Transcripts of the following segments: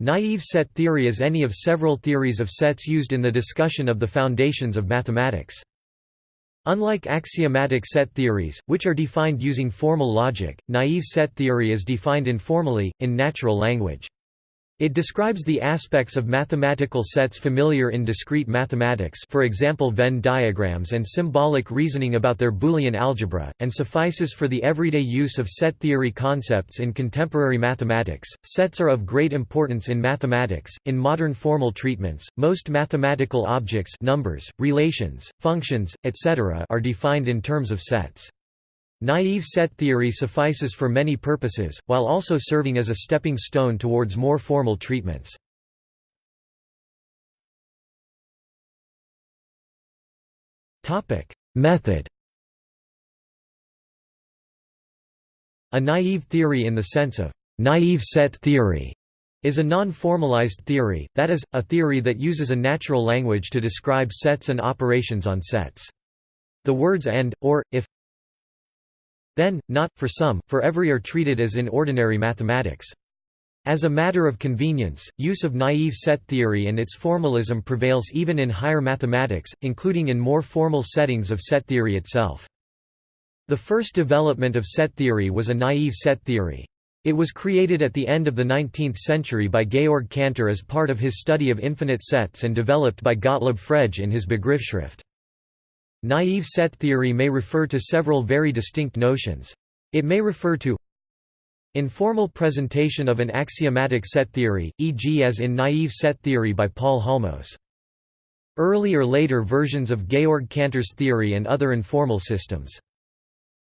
Naive set theory is any of several theories of sets used in the discussion of the foundations of mathematics. Unlike axiomatic set theories, which are defined using formal logic, naive set theory is defined informally, in natural language. It describes the aspects of mathematical sets familiar in discrete mathematics for example Venn diagrams and symbolic reasoning about their Boolean algebra, and suffices for the everyday use of set theory concepts in contemporary mathematics. Sets are of great importance in mathematics. In modern formal treatments, most mathematical objects numbers, relations, functions, etc. are defined in terms of sets. Naive set theory suffices for many purposes, while also serving as a stepping stone towards more formal treatments. Method A naive theory in the sense of naive set theory is a non-formalized theory, that is, a theory that uses a natural language to describe sets and operations on sets. The words and, or, if, then, not, for some, for every are treated as in ordinary mathematics. As a matter of convenience, use of naive set theory and its formalism prevails even in higher mathematics, including in more formal settings of set theory itself. The first development of set theory was a naive set theory. It was created at the end of the 19th century by Georg Cantor as part of his study of infinite sets and developed by Gottlob Frege in his Begriffsschrift. Naive set theory may refer to several very distinct notions. It may refer to informal presentation of an axiomatic set theory, e.g. as in naive set theory by Paul Halmos. Early or later versions of Georg Cantor's theory and other informal systems.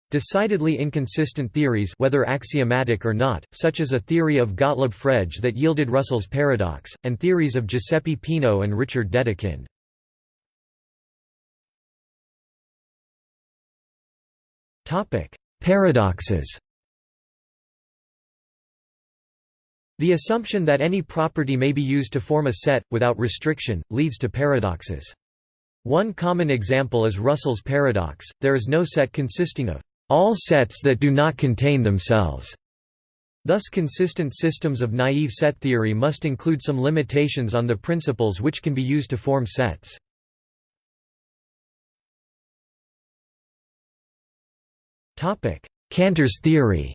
Decidedly inconsistent theories whether axiomatic or not, such as a theory of Gottlob Frege that yielded Russell's paradox, and theories of Giuseppe Peano and Richard Dedekind. Topic: Paradoxes. The assumption that any property may be used to form a set, without restriction, leads to paradoxes. One common example is Russell's paradox, there is no set consisting of all sets that do not contain themselves. Thus consistent systems of naive set theory must include some limitations on the principles which can be used to form sets. Cantor's theory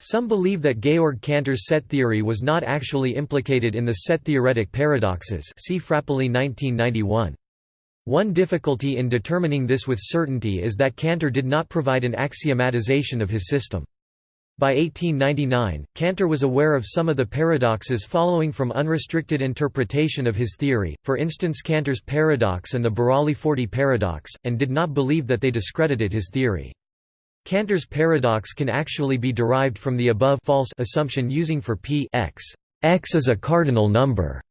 Some believe that Georg Cantor's set theory was not actually implicated in the set-theoretic paradoxes see Frappoli 1991. One difficulty in determining this with certainty is that Cantor did not provide an axiomatization of his system. By 1899, Cantor was aware of some of the paradoxes following from unrestricted interpretation of his theory, for instance Cantor's paradox and the Burali-Forti paradox, and did not believe that they discredited his theory. Cantor's paradox can actually be derived from the above false assumption using for p x. x is a cardinal number.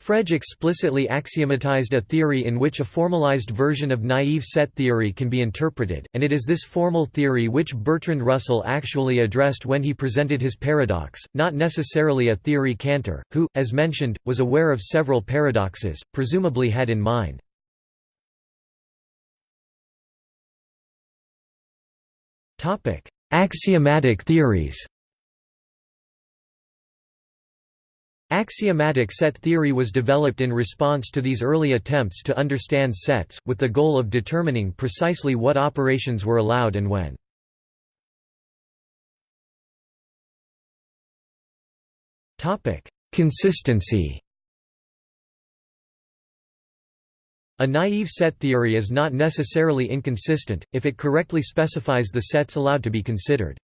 Frege explicitly axiomatized a theory in which a formalized version of naive set theory can be interpreted, and it is this formal theory which Bertrand Russell actually addressed when he presented his paradox, not necessarily a theory Cantor, who, as mentioned, was aware of several paradoxes, presumably had in mind. Axiomatic theories Axiomatic set theory was developed in response to these early attempts to understand sets, with the goal of determining precisely what operations were allowed and when. Consistency A naive set theory is not necessarily inconsistent, if it correctly specifies the sets allowed to be considered.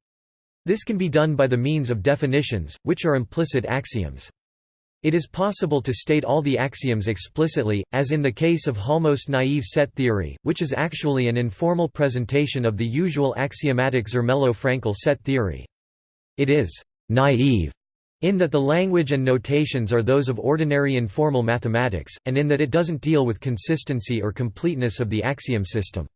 This can be done by the means of definitions, which are implicit axioms. It is possible to state all the axioms explicitly, as in the case of Halmos naive set theory, which is actually an informal presentation of the usual axiomatic Zermelo-Fraenkel set theory. It is «naive» in that the language and notations are those of ordinary informal mathematics, and in that it doesn't deal with consistency or completeness of the axiom system.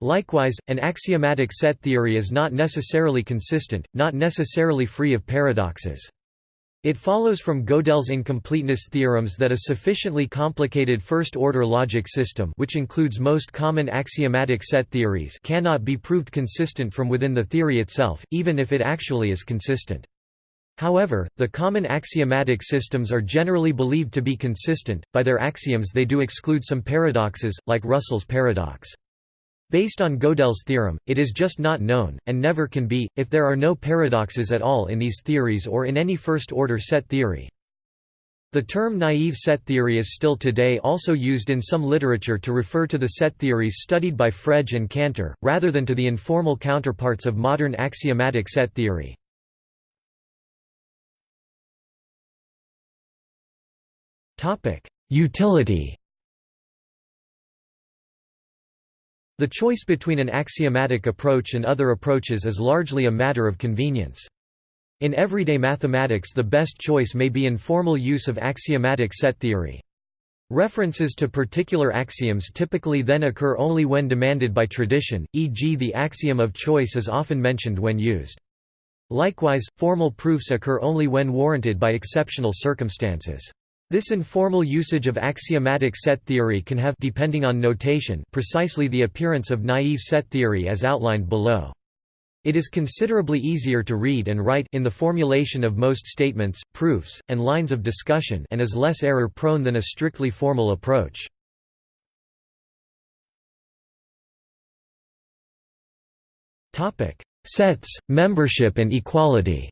Likewise, an axiomatic set theory is not necessarily consistent, not necessarily free of paradoxes. It follows from Gödel's incompleteness theorems that a sufficiently complicated first-order logic system which includes most common axiomatic set theories cannot be proved consistent from within the theory itself, even if it actually is consistent. However, the common axiomatic systems are generally believed to be consistent, by their axioms they do exclude some paradoxes, like Russell's paradox. Based on Gödel's theorem, it is just not known, and never can be, if there are no paradoxes at all in these theories or in any first-order set theory. The term naive set theory is still today also used in some literature to refer to the set theories studied by Frege and Cantor, rather than to the informal counterparts of modern axiomatic set theory. Utility The choice between an axiomatic approach and other approaches is largely a matter of convenience. In everyday mathematics the best choice may be informal use of axiomatic set theory. References to particular axioms typically then occur only when demanded by tradition, e.g. the axiom of choice is often mentioned when used. Likewise, formal proofs occur only when warranted by exceptional circumstances. This informal usage of axiomatic set theory can have depending on notation precisely the appearance of naive set theory as outlined below. It is considerably easier to read and write in the formulation of most statements, proofs, and lines of discussion and is less error-prone than a strictly formal approach. Sets, membership and equality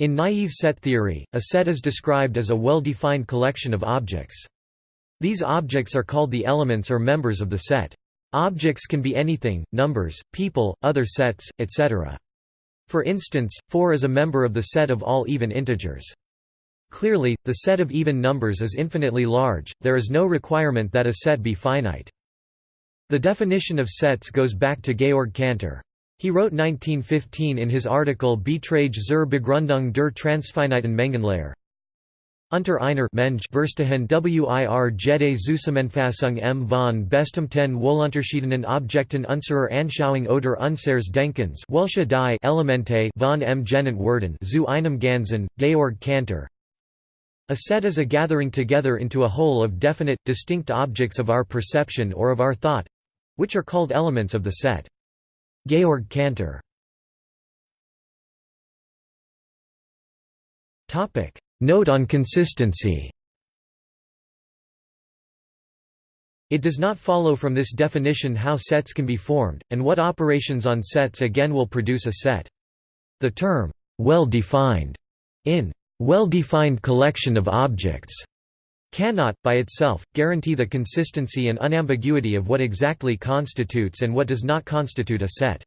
In naive set theory, a set is described as a well-defined collection of objects. These objects are called the elements or members of the set. Objects can be anything, numbers, people, other sets, etc. For instance, 4 is a member of the set of all even integers. Clearly, the set of even numbers is infinitely large, there is no requirement that a set be finite. The definition of sets goes back to Georg Cantor. He wrote 1915 in his article Beiträge zur Begründung der transfiniten Mengenlehre. Unter einer Menge Verstehen wir jede Zusammenfassung m von bestimmten wohlunterschiedenen Objekten unserer Anschauung oder unseres Denkens welche die Elemente von m genannt werden zu einem Ganzen, Georg Cantor. A set is a gathering together into a whole of definite, distinct objects of our perception or of our thought—which are called elements of the set. Georg Cantor. Note on consistency. It does not follow from this definition how sets can be formed, and what operations on sets again will produce a set. The term, well-defined, in well-defined collection of objects, cannot, by itself, guarantee the consistency and unambiguity of what exactly constitutes and what does not constitute a set.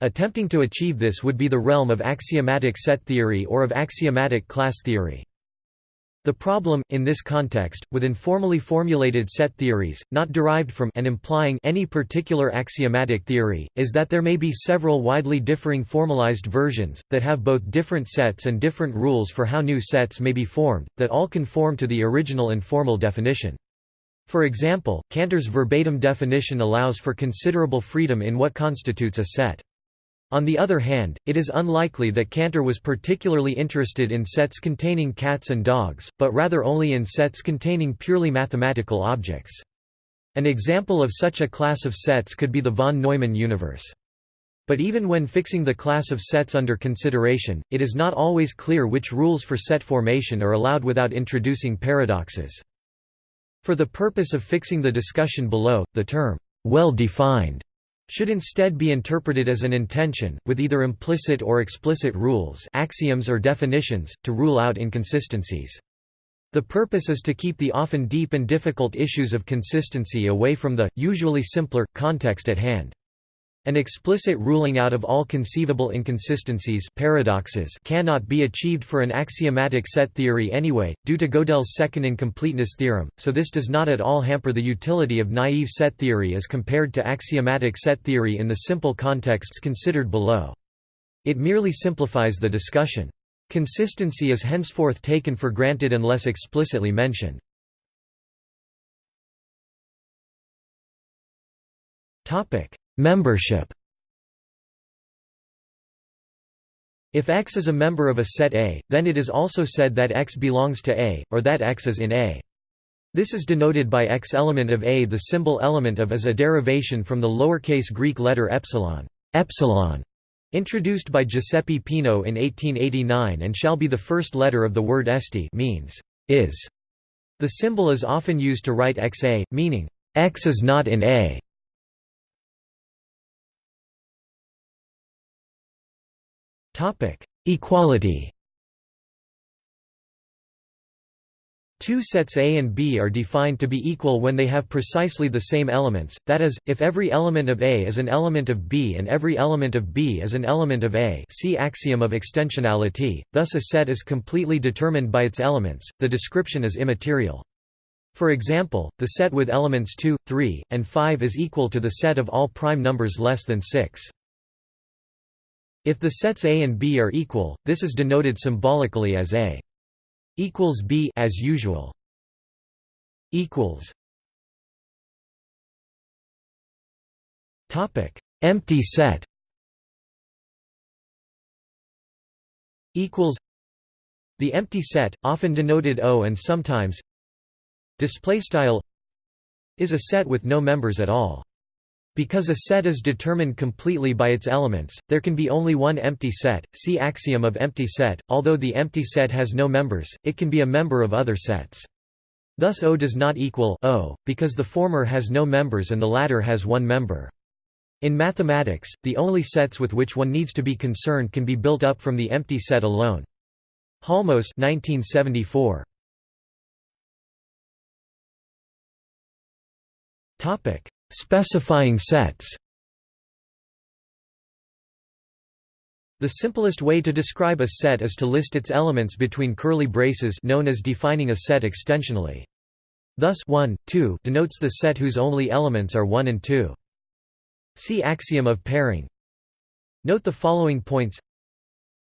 Attempting to achieve this would be the realm of axiomatic set theory or of axiomatic class theory. The problem, in this context, with informally formulated set theories, not derived from and implying any particular axiomatic theory, is that there may be several widely differing formalized versions, that have both different sets and different rules for how new sets may be formed, that all conform to the original informal definition. For example, Cantor's verbatim definition allows for considerable freedom in what constitutes a set. On the other hand, it is unlikely that Cantor was particularly interested in sets containing cats and dogs, but rather only in sets containing purely mathematical objects. An example of such a class of sets could be the von Neumann universe. But even when fixing the class of sets under consideration, it is not always clear which rules for set formation are allowed without introducing paradoxes. For the purpose of fixing the discussion below, the term, well-defined should instead be interpreted as an intention, with either implicit or explicit rules axioms or definitions, to rule out inconsistencies. The purpose is to keep the often deep and difficult issues of consistency away from the, usually simpler, context at hand. An explicit ruling out of all conceivable inconsistencies paradoxes cannot be achieved for an axiomatic set theory anyway, due to Gödel's second incompleteness theorem, so this does not at all hamper the utility of naive set theory as compared to axiomatic set theory in the simple contexts considered below. It merely simplifies the discussion. Consistency is henceforth taken for granted unless explicitly mentioned. Topic: Membership If X is a member of a set A, then it is also said that X belongs to A, or that X is in A. This is denoted by X element of A. The symbol element of is a derivation from the lowercase Greek letter epsilon, epsilon introduced by Giuseppe Peano in 1889 and shall be the first letter of the word esti means is. The symbol is often used to write xa, meaning x is not in A. Equality Two sets A and B are defined to be equal when they have precisely the same elements, that is, if every element of A is an element of B and every element of B is an element of A see axiom of extensionality, thus a set is completely determined by its elements, the description is immaterial. For example, the set with elements 2, 3, and 5 is equal to the set of all prime numbers less than 6. If the sets A and B are equal, this is denoted symbolically as A equals B as usual. equals Topic: Empty set. Equals The empty set, often denoted O and sometimes display style is a set with no members at all. Because a set is determined completely by its elements, there can be only one empty set. See axiom of empty set. Although the empty set has no members, it can be a member of other sets. Thus O does not equal O, because the former has no members and the latter has one member. In mathematics, the only sets with which one needs to be concerned can be built up from the empty set alone. Halmos 1974. Topic: Specifying sets The simplest way to describe a set is to list its elements between curly braces known as defining a set extensionally. Thus 1, 2 denotes the set whose only elements are 1 and 2. See axiom of pairing. Note the following points.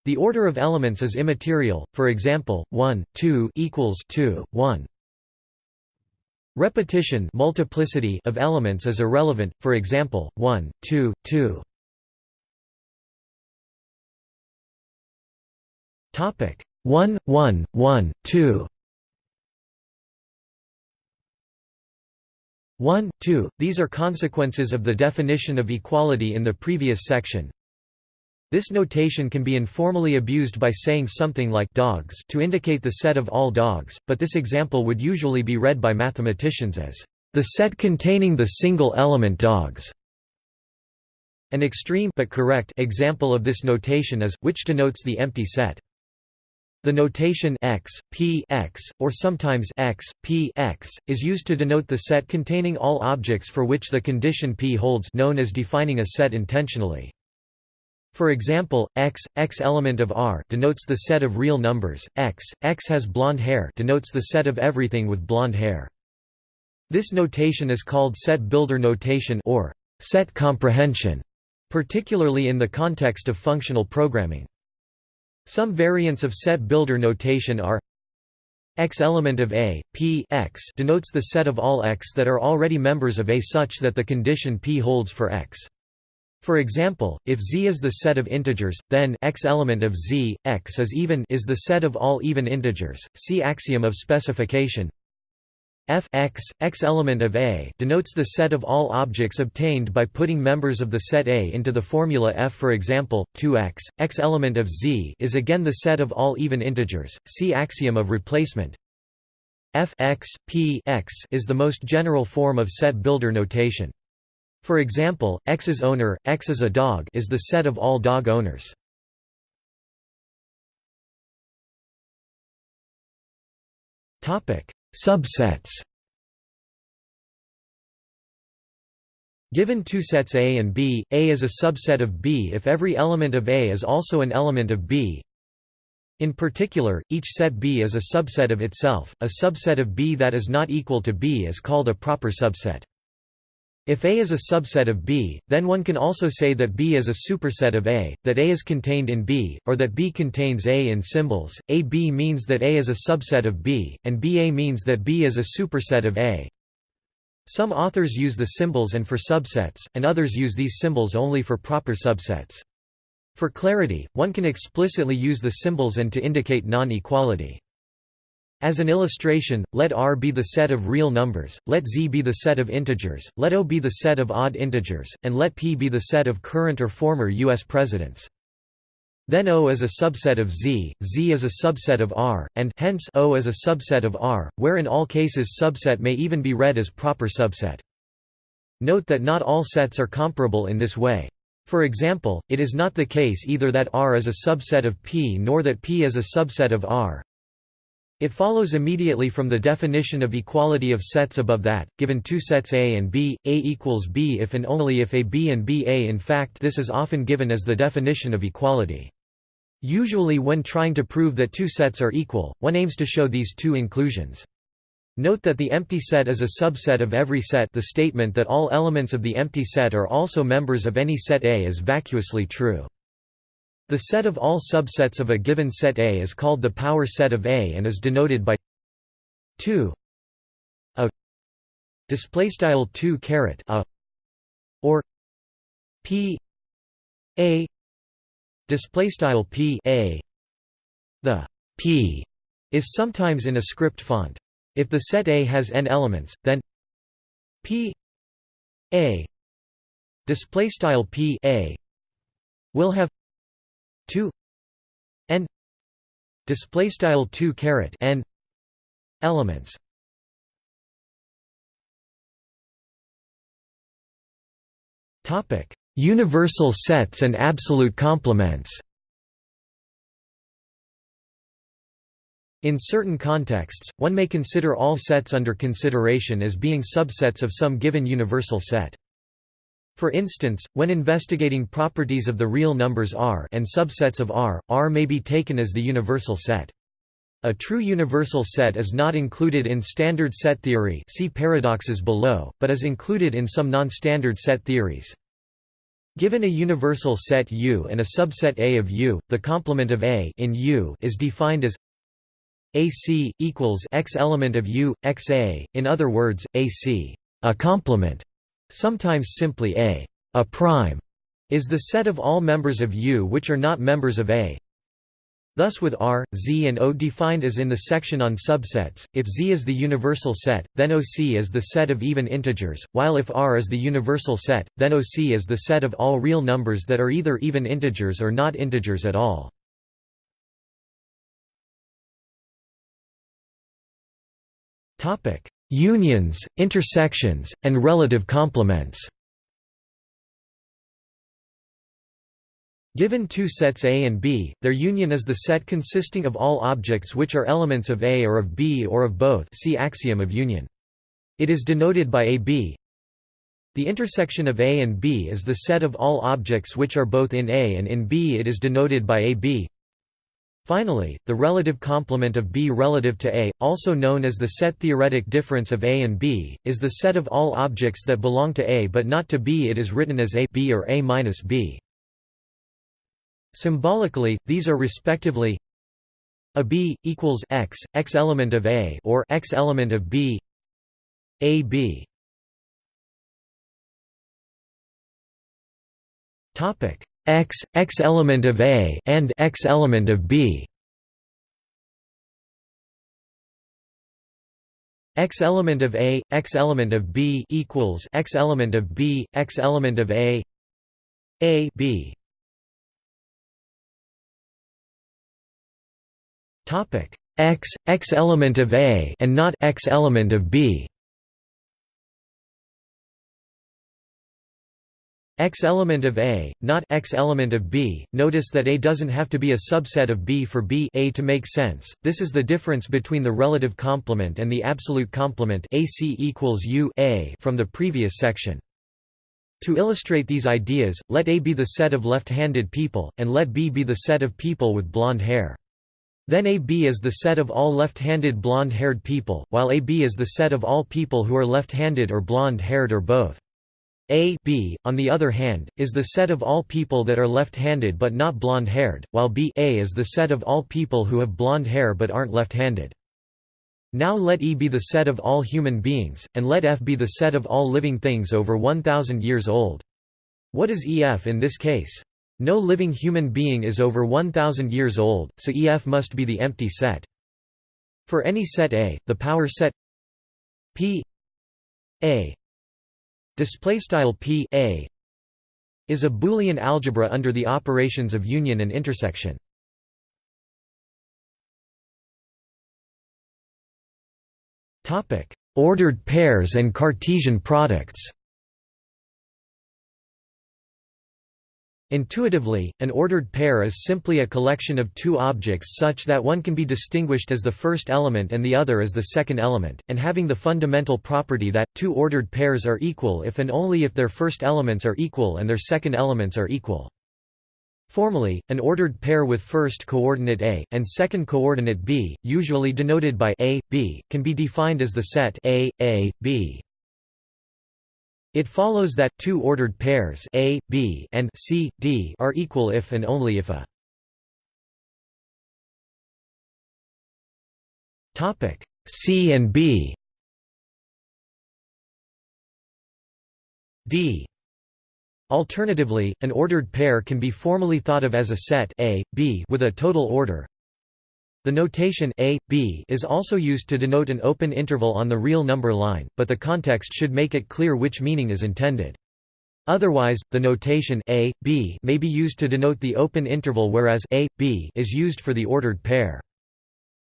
The order of elements is immaterial, for example, 1, 2 equals 2, 1. Repetition multiplicity of elements is irrelevant, for example, 1, 2, 2. Topic 1, 1, 1, 2 1, 2, these are consequences of the definition of equality in the previous section. This notation can be informally abused by saying something like dogs to indicate the set of all dogs, but this example would usually be read by mathematicians as the set containing the single element dogs. An extreme but correct example of this notation is, which denotes the empty set. The notation x, p x, or sometimes x, p x, is used to denote the set containing all objects for which the condition p holds known as defining a set intentionally. For example, x, x element of R denotes the set of real numbers, x, x has blonde hair denotes the set of everything with blonde hair. This notation is called set builder notation or set comprehension, particularly in the context of functional programming. Some variants of set builder notation are x element of A, P x denotes the set of all x that are already members of A such that the condition P holds for x. For example, if z is the set of integers, then x element of z, x is even is the set of all even integers. See axiom of specification. f x, x element of A denotes the set of all objects obtained by putting members of the set A into the formula f for example, 2x, x element of z is again the set of all even integers, see axiom of replacement. f x, p x is the most general form of set builder notation. For example, X's owner, X is a dog is the set of all dog owners. Subsets Given two sets A and B, A is a subset of B if every element of A is also an element of B. In particular, each set B is a subset of itself. A subset of B that is not equal to B is called a proper subset. If A is a subset of B, then one can also say that B is a superset of A, that A is contained in B, or that B contains A in symbols. AB means that A is a subset of B, and BA means that B is a superset of A. Some authors use the symbols and for subsets, and others use these symbols only for proper subsets. For clarity, one can explicitly use the symbols and to indicate non-equality. As an illustration, let R be the set of real numbers, let Z be the set of integers, let O be the set of odd integers, and let P be the set of current or former U.S. presidents. Then O is a subset of Z, Z is a subset of R, and hence O is a subset of R, where in all cases subset may even be read as proper subset. Note that not all sets are comparable in this way. For example, it is not the case either that R is a subset of P nor that P is a subset of R. It follows immediately from the definition of equality of sets above that, given two sets A and B, A equals B if and only if A B and B A in fact this is often given as the definition of equality. Usually when trying to prove that two sets are equal, one aims to show these two inclusions. Note that the empty set is a subset of every set the statement that all elements of the empty set are also members of any set A is vacuously true. The set of all subsets of a given set A is called the power set of A and is denoted by 2 a display style 2 caret a or p a display style p a. The p is sometimes in a script font. If the set A has n elements, then P A display style P A will have 2 n display style 2 caret n elements topic universal sets and absolute complements In certain contexts, one may consider all sets under consideration as being subsets of some given universal set. For instance, when investigating properties of the real numbers R and subsets of R, R may be taken as the universal set. A true universal set is not included in standard set theory see paradoxes below, but is included in some non-standard set theories. Given a universal set U and a subset A of U, the complement of A in U is defined as AC equals X element of U XA in other words AC a complement sometimes simply A a prime is the set of all members of U which are not members of A Thus with R, Z and O defined as in the section on subsets, if Z is the universal set, then OC is the set of even integers, while if R is the universal set, then OC is the set of all real numbers that are either even integers or not integers at all. Unions, intersections, and relative complements Given two sets A and B, their union is the set consisting of all objects which are elements of A or of B or of both see axiom of union. It is denoted by AB. The intersection of A and B is the set of all objects which are both in A and in B it is denoted by AB. Finally, the relative complement of B relative to A, also known as the set theoretic difference of A and B, is the set of all objects that belong to A but not to B. It is written as A B or A minus B. Symbolically, these are respectively a B equals X, X element of A or X element of B, A B. Topic X, X element of A and X element of B. X element of A, X element of B equals X element of B, X element of A, A B. Topic X, X element of A and not X element of B. X element of A, not X element of B. Notice that A doesn't have to be a subset of B for B A to make sense. This is the difference between the relative complement and the absolute complement AC equals U A from the previous section. To illustrate these ideas, let A be the set of left-handed people, and let B be the set of people with blonde hair. Then AB is the set of all left-handed blonde-haired people, while AB is the set of all people who are left-handed or blonde-haired or both. A B, on the other hand, is the set of all people that are left-handed but not blonde-haired, while B A is the set of all people who have blonde hair but aren't left-handed. Now let E be the set of all human beings, and let F be the set of all living things over 1,000 years old. What is EF in this case? No living human being is over 1000 years old, so EF must be the empty set. For any set A, the power set P A display style P A is a Boolean algebra under the operations of union and intersection. Topic: Ordered pairs and Cartesian products. Intuitively, an ordered pair is simply a collection of two objects such that one can be distinguished as the first element and the other as the second element, and having the fundamental property that, two ordered pairs are equal if and only if their first elements are equal and their second elements are equal. Formally, an ordered pair with first coordinate A, and second coordinate B, usually denoted by A, B, can be defined as the set A, A, B. It follows that two ordered pairs A, B, and C, D are equal if and only if a Topic C and B. D. Alternatively, an ordered pair can be formally thought of as a set A, B with a total order the notation a, b is also used to denote an open interval on the real number line, but the context should make it clear which meaning is intended. Otherwise, the notation a, b may be used to denote the open interval whereas a, b is used for the ordered pair.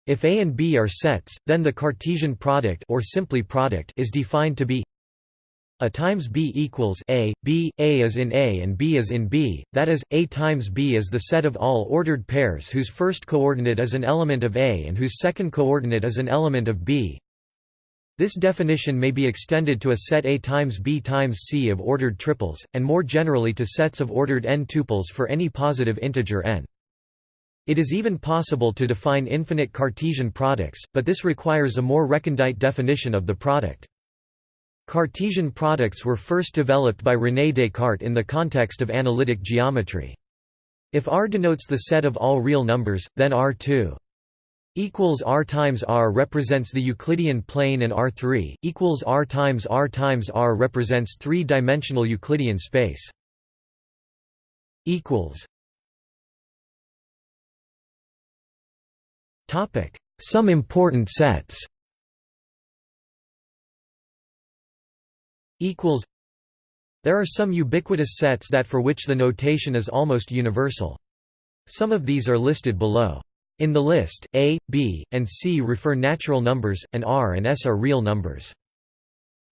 If A and B are sets, then the Cartesian product or simply product is defined to be a times b equals a, b, a is in A and b is in B, that is, A times b is the set of all ordered pairs whose first coordinate is an element of A and whose second coordinate is an element of B. This definition may be extended to a set A times B times C of ordered triples, and more generally to sets of ordered n tuples for any positive integer n. It is even possible to define infinite Cartesian products, but this requires a more recondite definition of the product. Cartesian products were first developed by René Descartes in the context of analytic geometry. If R denotes the set of all real numbers, then R2 equals R times R represents the Euclidean plane and R3 equals R times R times R represents three-dimensional Euclidean space. equals Topic: Some important sets. Equals There are some ubiquitous sets that for which the notation is almost universal. Some of these are listed below. In the list, A, B, and C refer natural numbers, and R and S are real numbers.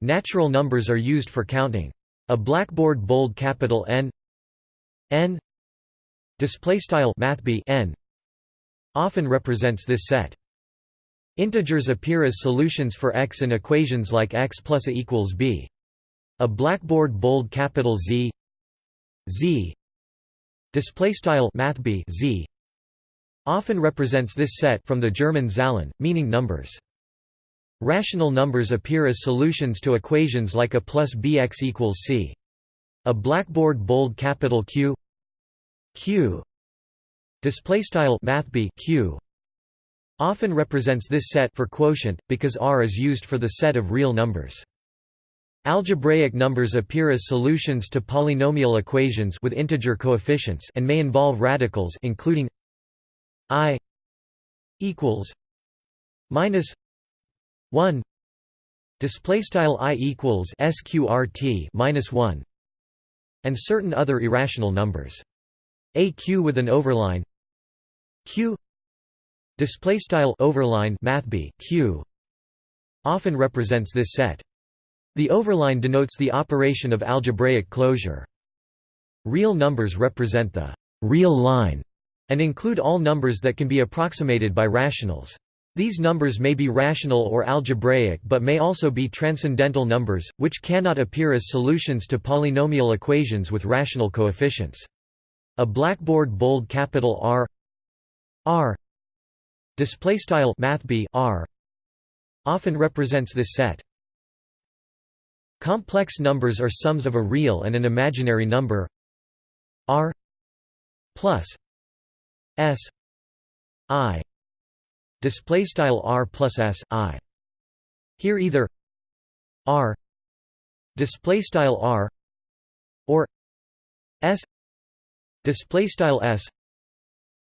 Natural numbers are used for counting. A blackboard bold capital N N display style n often represents this set. Integers appear as solutions for x in equations like x plus a equals b. A blackboard bold capital Z Z display style mathb Z often represents this set from the German Zahlen, meaning numbers. Rational numbers appear as solutions to equations like a plus bx equals c. A blackboard bold capital Q Q display style mathb Q often represents this set for quotient because R is used for the set of real numbers. Algebraic numbers appear as solutions to polynomial equations with integer coefficients and may involve radicals including i equals minus 1 display style i equals sqrt minus 1 and certain other irrational numbers. A q with an overline q display style overline mathb q often represents this set the overline denotes the operation of algebraic closure. Real numbers represent the real line and include all numbers that can be approximated by rationals. These numbers may be rational or algebraic but may also be transcendental numbers, which cannot appear as solutions to polynomial equations with rational coefficients. A blackboard bold capital R R displaystyle mathb R often represents this set. Complex numbers are sums of a real and an imaginary number. R plus s i display style r plus s i. Here either r display style r or s display style s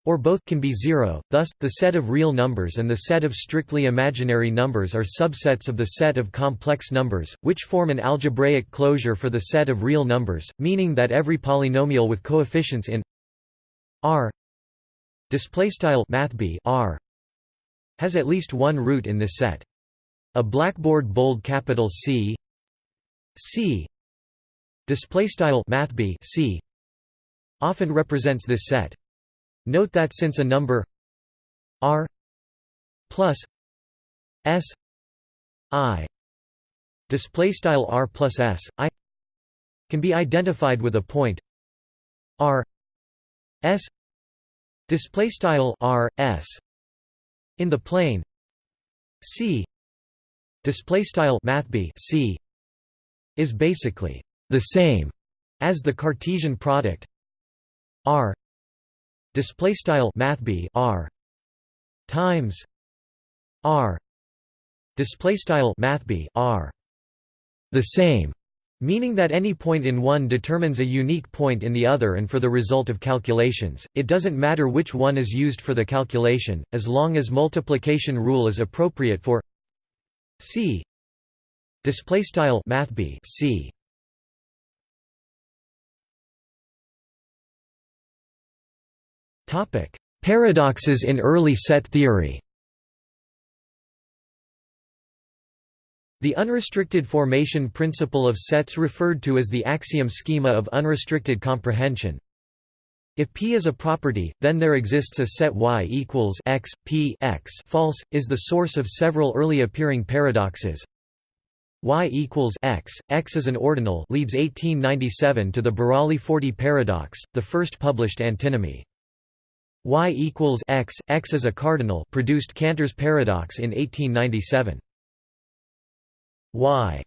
or both can be zero, thus, the set of real numbers and the set of strictly imaginary numbers are subsets of the set of complex numbers, which form an algebraic closure for the set of real numbers, meaning that every polynomial with coefficients in R R has at least one root in this set. A blackboard bold capital C C style C often represents this set. Note that since a number r plus s i display style r plus s i can be identified with a point r s display style r s in the plane c display style mathb c is basically the same as the Cartesian product r display style mathb r times r display style mathb r the same meaning that any point in one determines a unique point in the other and for the result of calculations. It doesn't matter which one is used for the calculation as long as multiplication rule is appropriate for c display style mathb c Paradoxes in early set theory The unrestricted formation principle of sets referred to as the axiom schema of unrestricted comprehension. If P is a property, then there exists a set Y equals x, P x false, is the source of several early appearing paradoxes. Y equals x, x is an ordinal leads 1897 to the Burali-Forti paradox, the first published antinomy y equals x, x is a cardinal produced Cantor's paradox in 1897. y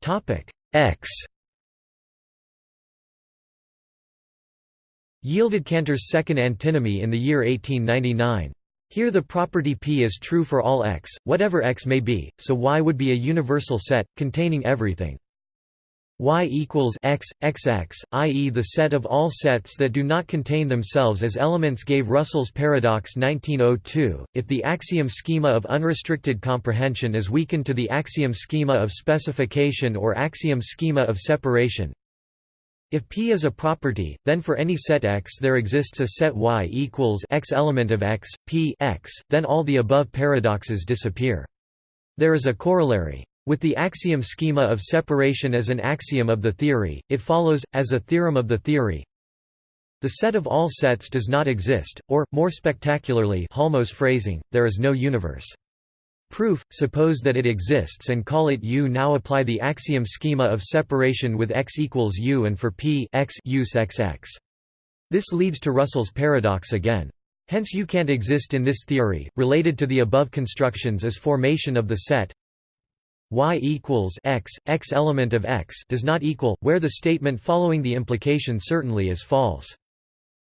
topic x yielded Cantor's second antinomy in the year 1899. Here the property P is true for all x, whatever x may be, so Y would be a universal set, containing everything y equals x, xx, i.e. the set of all sets that do not contain themselves as elements gave Russell's paradox 1902. If the axiom schema of unrestricted comprehension is weakened to the axiom schema of specification or axiom schema of separation, if P is a property, then for any set X there exists a set Y equals X element of X, P X, then all the above paradoxes disappear. There is a corollary. With the axiom schema of separation as an axiom of the theory, it follows, as a theorem of the theory, the set of all sets does not exist, or, more spectacularly Halmos phrasing, there is no universe. Proof, suppose that it exists and call it U. Now apply the axiom schema of separation with x equals U and for p x use xx. This leads to Russell's paradox again. Hence U can't exist in this theory. Related to the above constructions is formation of the set y equals x, x element of x does not equal, where the statement following the implication certainly is false.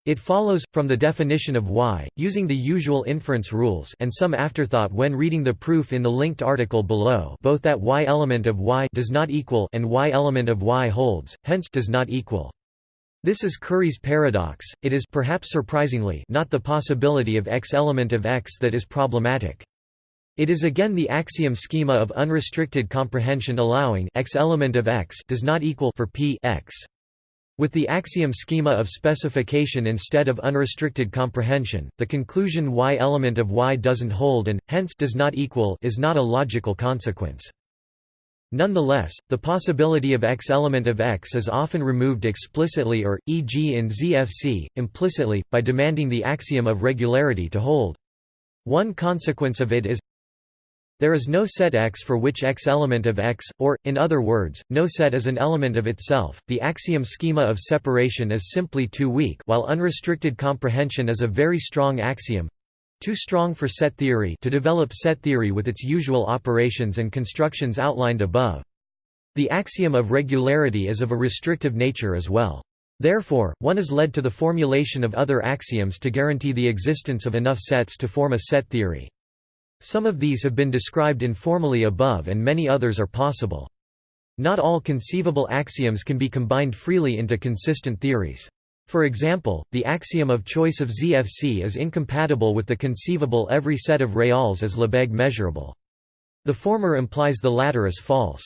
It follows, from the definition of y, using the usual inference rules and some afterthought when reading the proof in the linked article below both that y element of y does not equal and y element of y holds, hence does not equal. This is Curry's paradox, it is perhaps surprisingly not the possibility of x element of x that is problematic. It is again the axiom schema of unrestricted comprehension allowing x element of x does not equal for p x. With the axiom schema of specification instead of unrestricted comprehension, the conclusion y element of y doesn't hold and, hence does not equal is not a logical consequence. Nonetheless, the possibility of x element of x is often removed explicitly or, e.g. in ZFC, implicitly, by demanding the axiom of regularity to hold. One consequence of it is there is no set X for which X element of X, or, in other words, no set is an element of itself. The axiom schema of separation is simply too weak while unrestricted comprehension is a very strong axiom too strong for set theory to develop set theory with its usual operations and constructions outlined above. The axiom of regularity is of a restrictive nature as well. Therefore, one is led to the formulation of other axioms to guarantee the existence of enough sets to form a set theory. Some of these have been described informally above and many others are possible. Not all conceivable axioms can be combined freely into consistent theories. For example, the axiom of choice of ZFC is incompatible with the conceivable every set of reals is Lebesgue measurable. The former implies the latter is false.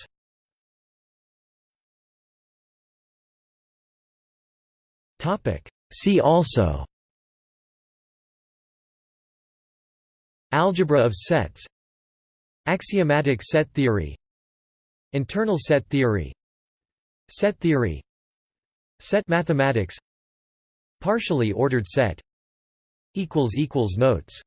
See also Algebra of sets Axiomatic set theory Internal set theory Set theory Set mathematics Partially ordered set Notes